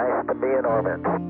Nice to be in orbit.